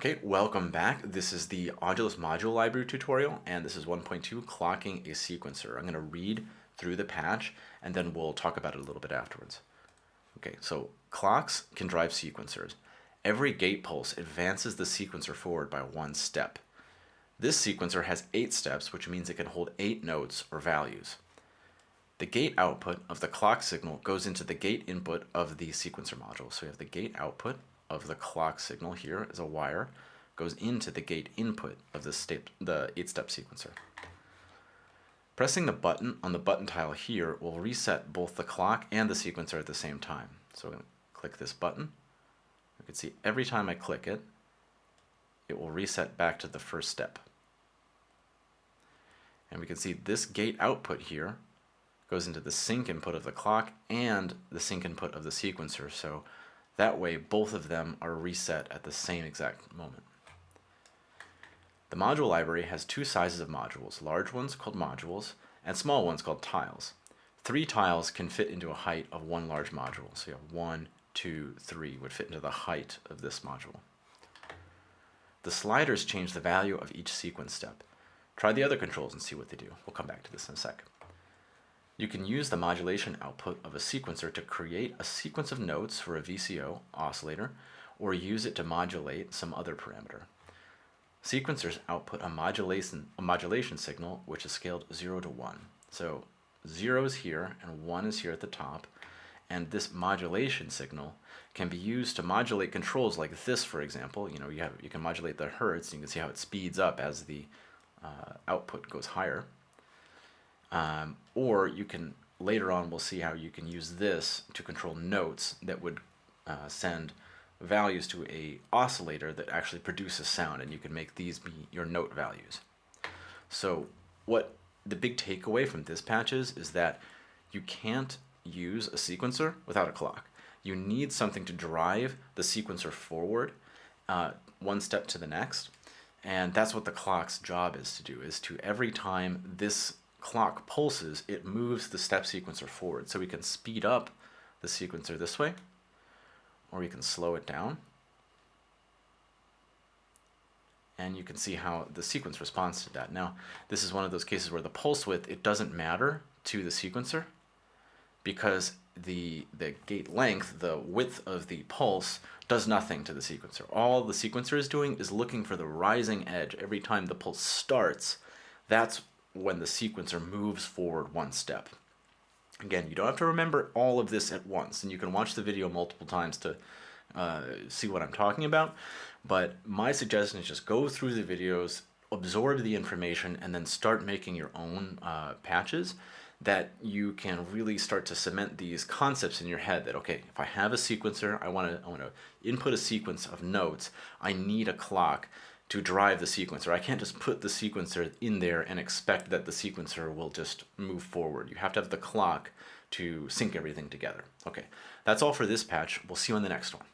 Okay, welcome back. This is the Audulus Module Library tutorial, and this is 1.2, Clocking a Sequencer. I'm going to read through the patch, and then we'll talk about it a little bit afterwards. Okay, so clocks can drive sequencers. Every gate pulse advances the sequencer forward by one step. This sequencer has eight steps, which means it can hold eight notes or values. The gate output of the clock signal goes into the gate input of the sequencer module. So we have the gate output of the clock signal here is a wire, goes into the gate input of the, step, the eight-step sequencer. Pressing the button on the button tile here will reset both the clock and the sequencer at the same time. So I'm going to click this button. You can see every time I click it, it will reset back to the first step. And we can see this gate output here goes into the sync input of the clock and the sync input of the sequencer. So that way, both of them are reset at the same exact moment. The module library has two sizes of modules, large ones called modules and small ones called tiles. Three tiles can fit into a height of one large module. So you have one, two, three would fit into the height of this module. The sliders change the value of each sequence step. Try the other controls and see what they do. We'll come back to this in a sec. You can use the modulation output of a sequencer to create a sequence of notes for a VCO oscillator, or use it to modulate some other parameter. Sequencers output a modulation, a modulation signal which is scaled 0 to 1. So 0 is here and 1 is here at the top, and this modulation signal can be used to modulate controls like this, for example. You know, you, have, you can modulate the hertz, you can see how it speeds up as the uh, output goes higher. Um, or you can, later on, we'll see how you can use this to control notes that would uh, send values to a oscillator that actually produces sound and you can make these be your note values. So what the big takeaway from this patch is, is that you can't use a sequencer without a clock. You need something to drive the sequencer forward uh, one step to the next. And that's what the clock's job is to do, is to every time this clock pulses, it moves the step sequencer forward. So we can speed up the sequencer this way, or we can slow it down. And you can see how the sequence responds to that. Now, this is one of those cases where the pulse width, it doesn't matter to the sequencer because the, the gate length, the width of the pulse, does nothing to the sequencer. All the sequencer is doing is looking for the rising edge every time the pulse starts. That's when the sequencer moves forward one step. Again, you don't have to remember all of this at once, and you can watch the video multiple times to uh, see what I'm talking about, but my suggestion is just go through the videos, absorb the information, and then start making your own uh, patches that you can really start to cement these concepts in your head that, okay, if I have a sequencer, I want to I want to input a sequence of notes, I need a clock to drive the sequencer. I can't just put the sequencer in there and expect that the sequencer will just move forward. You have to have the clock to sync everything together. Okay, that's all for this patch. We'll see you on the next one.